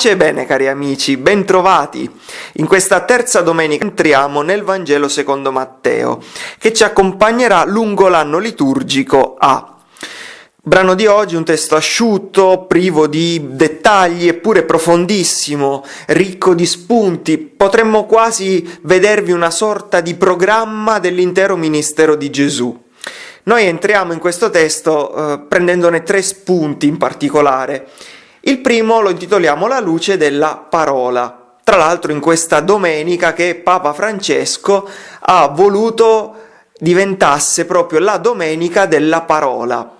Pace e bene cari amici, bentrovati! In questa terza domenica entriamo nel Vangelo secondo Matteo, che ci accompagnerà lungo l'anno liturgico A. Brano di oggi, un testo asciutto, privo di dettagli, eppure profondissimo, ricco di spunti. Potremmo quasi vedervi una sorta di programma dell'intero ministero di Gesù. Noi entriamo in questo testo eh, prendendone tre spunti in particolare. Il primo lo intitoliamo La luce della parola. Tra l'altro in questa domenica che Papa Francesco ha voluto diventasse proprio la domenica della parola.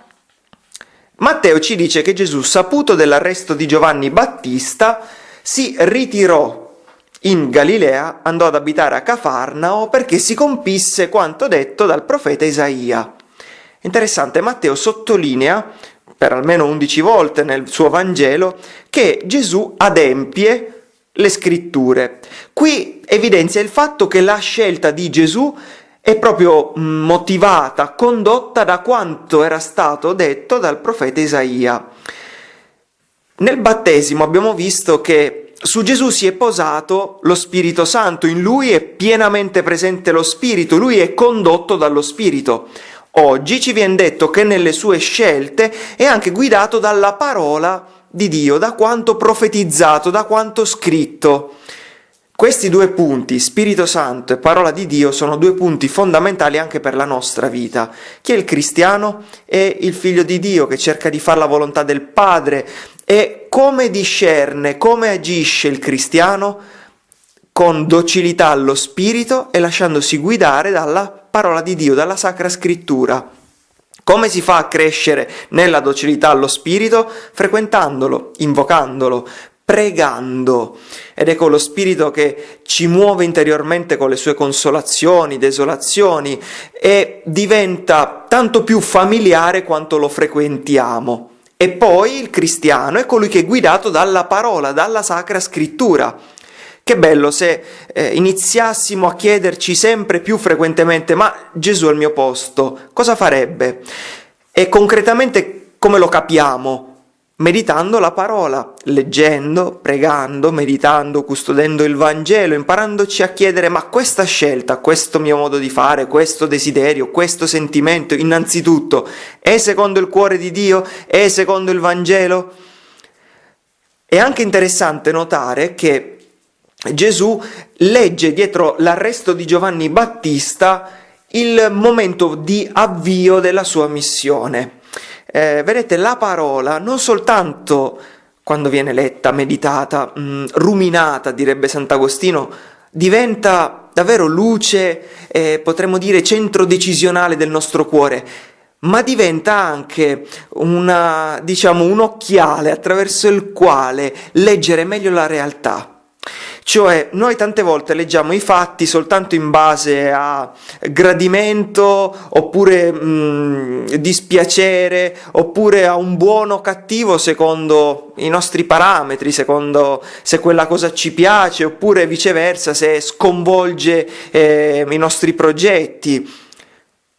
Matteo ci dice che Gesù, saputo dell'arresto di Giovanni Battista, si ritirò in Galilea, andò ad abitare a Cafarnao perché si compisse quanto detto dal profeta Isaia. Interessante, Matteo sottolinea per almeno 11 volte nel suo Vangelo, che Gesù adempie le scritture. Qui evidenzia il fatto che la scelta di Gesù è proprio mm, motivata, condotta da quanto era stato detto dal profeta Isaia. Nel battesimo abbiamo visto che su Gesù si è posato lo Spirito Santo, in lui è pienamente presente lo Spirito, lui è condotto dallo Spirito. Oggi ci viene detto che nelle sue scelte è anche guidato dalla parola di Dio, da quanto profetizzato, da quanto scritto. Questi due punti, Spirito Santo e parola di Dio, sono due punti fondamentali anche per la nostra vita. Chi è il cristiano? È il figlio di Dio che cerca di fare la volontà del Padre e come discerne, come agisce il cristiano? Con docilità allo Spirito e lasciandosi guidare dalla parola di Dio, dalla Sacra Scrittura. Come si fa a crescere nella docilità allo Spirito? Frequentandolo, invocandolo, pregando. Ed ecco lo Spirito che ci muove interiormente con le sue consolazioni, desolazioni e diventa tanto più familiare quanto lo frequentiamo. E poi il cristiano è colui che è guidato dalla parola, dalla Sacra Scrittura. Che bello se eh, iniziassimo a chiederci sempre più frequentemente ma Gesù al mio posto, cosa farebbe? E concretamente come lo capiamo? Meditando la parola, leggendo, pregando, meditando, custodendo il Vangelo, imparandoci a chiedere ma questa scelta, questo mio modo di fare, questo desiderio, questo sentimento, innanzitutto, è secondo il cuore di Dio? È secondo il Vangelo? È anche interessante notare che Gesù legge dietro l'arresto di Giovanni Battista il momento di avvio della sua missione. Eh, vedete, la parola non soltanto quando viene letta, meditata, mh, mm, ruminata, direbbe Sant'Agostino, diventa davvero luce, eh, potremmo dire centro decisionale del nostro cuore, ma diventa anche una, diciamo, un occhiale attraverso il quale leggere meglio la realtà. Cioè, noi tante volte leggiamo i fatti soltanto in base a gradimento, oppure mh, dispiacere, oppure a un buono o cattivo secondo i nostri parametri, secondo se quella cosa ci piace, oppure viceversa se sconvolge eh, i nostri progetti.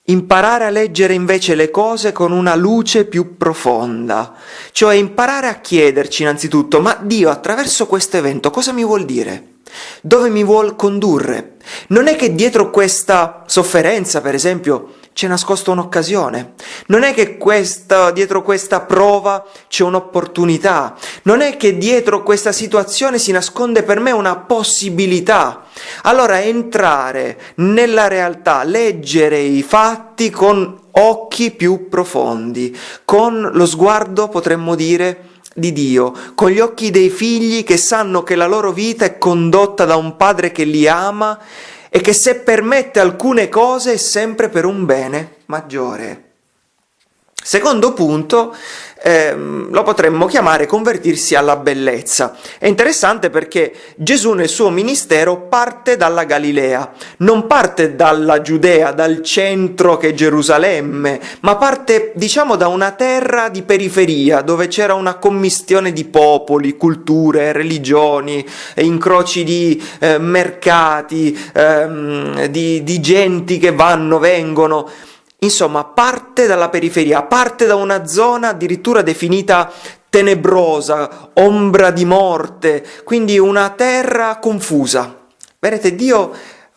Imparare a leggere invece le cose con una luce più profonda, cioè imparare a chiederci innanzitutto, ma Dio attraverso questo evento cosa mi vuol dire? Dove mi vuol condurre? Non è che dietro questa sofferenza, per esempio, c'è nascosta un'occasione. Non è che questa, dietro questa prova c'è un'opportunità. Non è che dietro questa situazione si nasconde per me una possibilità. Allora entrare nella realtà, leggere i fatti con occhi più profondi, con lo sguardo, potremmo dire, di Dio, con gli occhi dei figli che sanno che la loro vita è condotta da un padre che li ama e che se permette alcune cose è sempre per un bene maggiore. Secondo punto, ehm, lo potremmo chiamare convertirsi alla bellezza. È interessante perché Gesù nel suo ministero parte dalla Galilea, non parte dalla Giudea, dal centro che è Gerusalemme, ma parte diciamo da una terra di periferia dove c'era una commistione di popoli, culture, religioni, incroci di eh, mercati, ehm, di, di genti che vanno, vengono. Insomma, parte dalla periferia, parte da una zona addirittura definita tenebrosa, ombra di morte, quindi una terra confusa. Vedete, Dio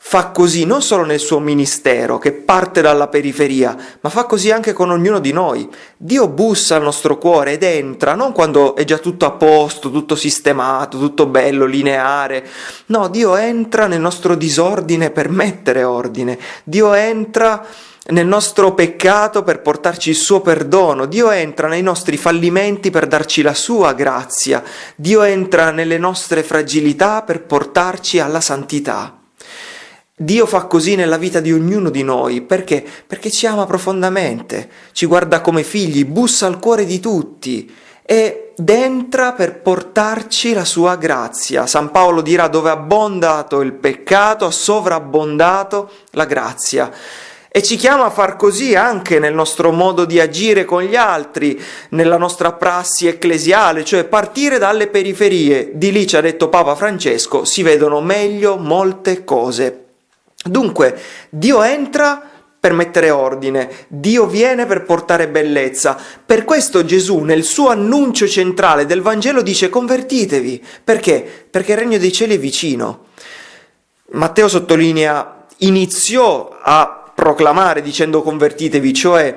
fa così non solo nel suo ministero, che parte dalla periferia, ma fa così anche con ognuno di noi. Dio bussa al nostro cuore ed entra, non quando è già tutto a posto, tutto sistemato, tutto bello, lineare. No, Dio entra nel nostro disordine per mettere ordine. Dio entra nel nostro peccato per portarci il suo perdono, Dio entra nei nostri fallimenti per darci la sua grazia, Dio entra nelle nostre fragilità per portarci alla santità. Dio fa così nella vita di ognuno di noi, perché? Perché ci ama profondamente, ci guarda come figli, bussa al cuore di tutti ed entra per portarci la sua grazia. San Paolo dirà dove ha abbondato il peccato, ha sovrabbondato la grazia. E ci chiama a far così anche nel nostro modo di agire con gli altri, nella nostra prassi ecclesiale, cioè partire dalle periferie. Di lì ci ha detto Papa Francesco, si vedono meglio molte cose. Dunque, Dio entra per mettere ordine, Dio viene per portare bellezza. Per questo Gesù nel suo annuncio centrale del Vangelo dice convertitevi. Perché? Perché il regno dei cieli è vicino. Matteo sottolinea iniziò a proclamare dicendo convertitevi, cioè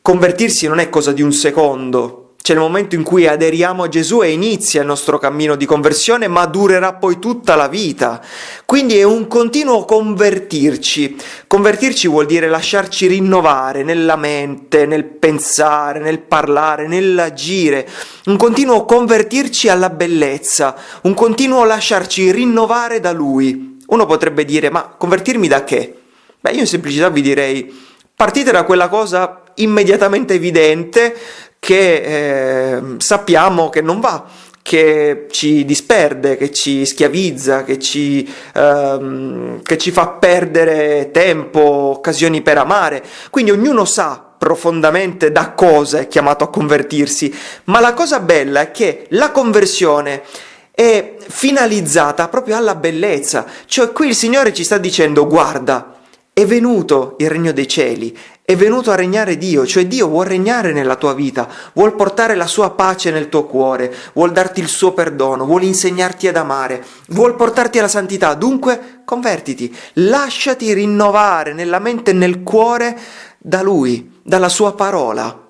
convertirsi non è cosa di un secondo, c'è il momento in cui aderiamo a Gesù e inizia il nostro cammino di conversione, ma durerà poi tutta la vita. Quindi è un continuo convertirci. Convertirci vuol dire lasciarci rinnovare nella mente, nel pensare, nel parlare, nell'agire. Un continuo convertirci alla bellezza, un continuo lasciarci rinnovare da Lui. Uno potrebbe dire, ma convertirmi da che? Beh, io in semplicità vi direi, partite da quella cosa immediatamente evidente che eh, sappiamo che non va, che ci disperde, che ci schiavizza, che ci, ehm, che ci fa perdere tempo, occasioni per amare. Quindi ognuno sa profondamente da cosa è chiamato a convertirsi, ma la cosa bella è che la conversione è finalizzata proprio alla bellezza, cioè qui il Signore ci sta dicendo guarda, è venuto il regno dei cieli, è venuto a regnare Dio, cioè Dio vuol regnare nella tua vita, vuol portare la sua pace nel tuo cuore, vuol darti il suo perdono, vuol insegnarti ad amare, vuol portarti alla santità. Dunque, convertiti, lasciati rinnovare nella mente e nel cuore da Lui, dalla sua parola.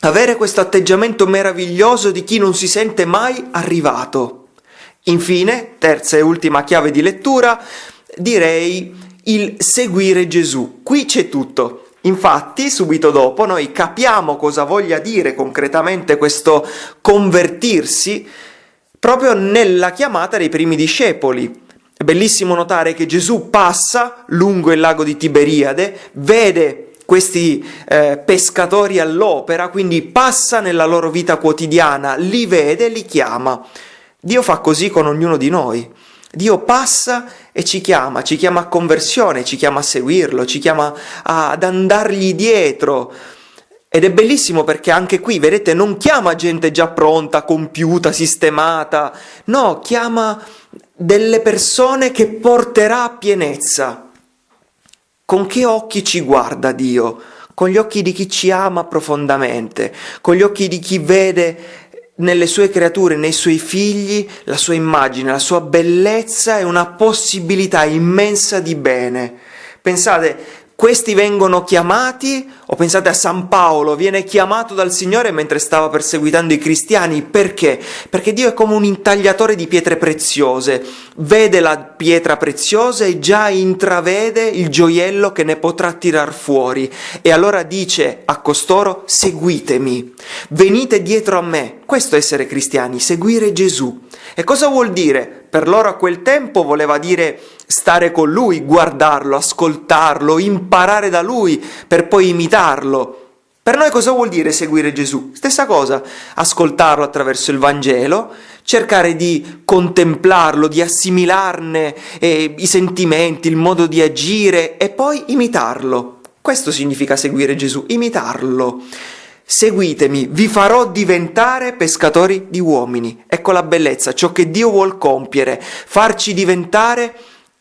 Avere questo atteggiamento meraviglioso di chi non si sente mai arrivato. Infine, terza e ultima chiave di lettura, direi il seguire Gesù. Qui c'è tutto. Infatti, subito dopo, noi capiamo cosa voglia dire concretamente questo convertirsi proprio nella chiamata dei primi discepoli. È bellissimo notare che Gesù passa lungo il lago di Tiberiade, vede questi eh, pescatori all'opera, quindi passa nella loro vita quotidiana, li vede, li chiama. Dio fa così con ognuno di noi. Dio passa e ci chiama, ci chiama a conversione, ci chiama a seguirlo, ci chiama ad andargli dietro. Ed è bellissimo perché anche qui, vedete, non chiama gente già pronta, compiuta, sistemata, no, chiama delle persone che porterà a pienezza. Con che occhi ci guarda Dio? Con gli occhi di chi ci ama profondamente, con gli occhi di chi vede nelle sue creature, nei suoi figli, la sua immagine, la sua bellezza e una possibilità immensa di bene. Pensate, questi vengono chiamati, o pensate a San Paolo, viene chiamato dal Signore mentre stava perseguitando i cristiani, perché? Perché Dio è come un intagliatore di pietre preziose, vede la pietra preziosa e già intravede il gioiello che ne potrà tirar fuori, e allora dice a costoro, seguitemi, venite dietro a me, questo è essere cristiani, seguire Gesù. E cosa vuol dire? Per loro a quel tempo voleva dire stare con lui, guardarlo, ascoltarlo, imparare da lui per poi imitarlo. Per noi cosa vuol dire seguire Gesù? Stessa cosa, ascoltarlo attraverso il Vangelo, cercare di contemplarlo, di assimilarne eh, i sentimenti, il modo di agire e poi imitarlo. Questo significa seguire Gesù, imitarlo. Seguitemi, vi farò diventare pescatori di uomini. Ecco la bellezza, ciò che Dio vuol compiere, farci diventare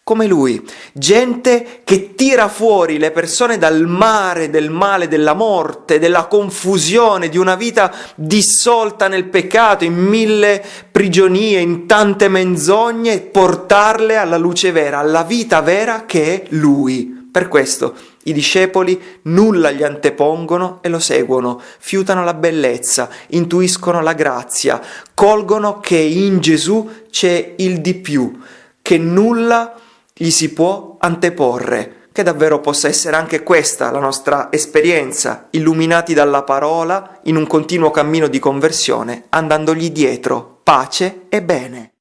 come lui, gente che tira fuori le persone dal mare del male, della morte, della confusione, di una vita dissolta nel peccato, in mille prigionie, in tante menzogne, portarle alla luce vera, alla vita vera che è lui. Per questo i discepoli nulla gli antepongono e lo seguono, fiutano la bellezza, intuiscono la grazia, colgono che in Gesù c'è il di più, che nulla gli si può anteporre. Che davvero possa essere anche questa la nostra esperienza, illuminati dalla parola in un continuo cammino di conversione, andandogli dietro, pace e bene.